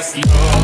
just know